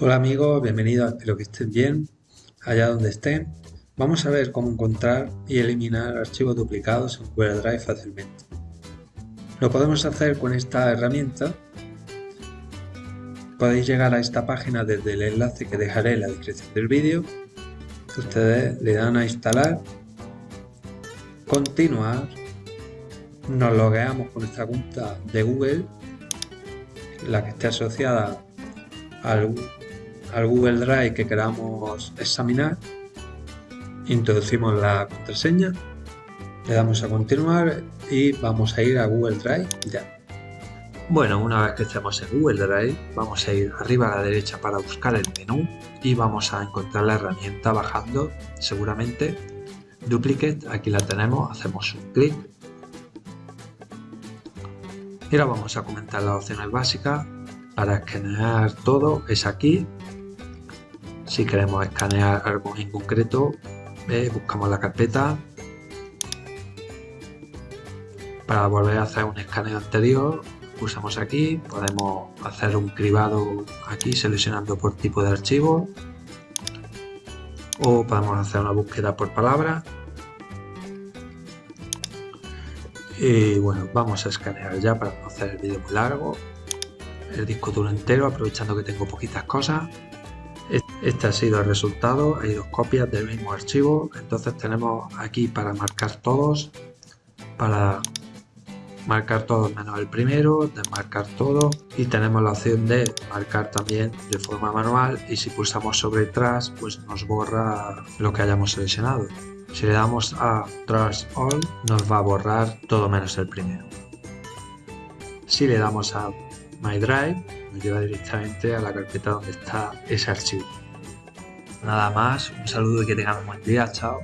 Hola amigos, bienvenidos, espero que estén bien, allá donde estén. Vamos a ver cómo encontrar y eliminar archivos duplicados en Google Drive fácilmente. Lo podemos hacer con esta herramienta. Podéis llegar a esta página desde el enlace que dejaré en la descripción del vídeo. Ustedes le dan a instalar, continuar, nos logueamos con nuestra cuenta de Google, la que esté asociada al al Google Drive que queramos examinar, introducimos la contraseña, le damos a continuar y vamos a ir a Google Drive ya. Bueno, una vez que estemos en Google Drive, vamos a ir arriba a la derecha para buscar el menú y vamos a encontrar la herramienta bajando, seguramente, Duplicate, aquí la tenemos, hacemos un clic. Y ahora vamos a comentar las opciones básicas para escanear todo, es aquí. Si queremos escanear algo en concreto, buscamos la carpeta. Para volver a hacer un escaneo anterior, pulsamos aquí, podemos hacer un cribado aquí seleccionando por tipo de archivo. O podemos hacer una búsqueda por palabra. Y bueno vamos a escanear ya para no hacer el vídeo muy largo el disco duro entero aprovechando que tengo poquitas cosas este ha sido el resultado, hay dos copias del mismo archivo, entonces tenemos aquí para marcar todos, para marcar todos menos el primero, desmarcar todo y tenemos la opción de marcar también de forma manual y si pulsamos sobre Trash pues nos borra lo que hayamos seleccionado. Si le damos a Trash All nos va a borrar todo menos el primero. Si le damos a My Drive nos lleva directamente a la carpeta donde está ese archivo. Nada más, un saludo y que tengan un buen día, chao.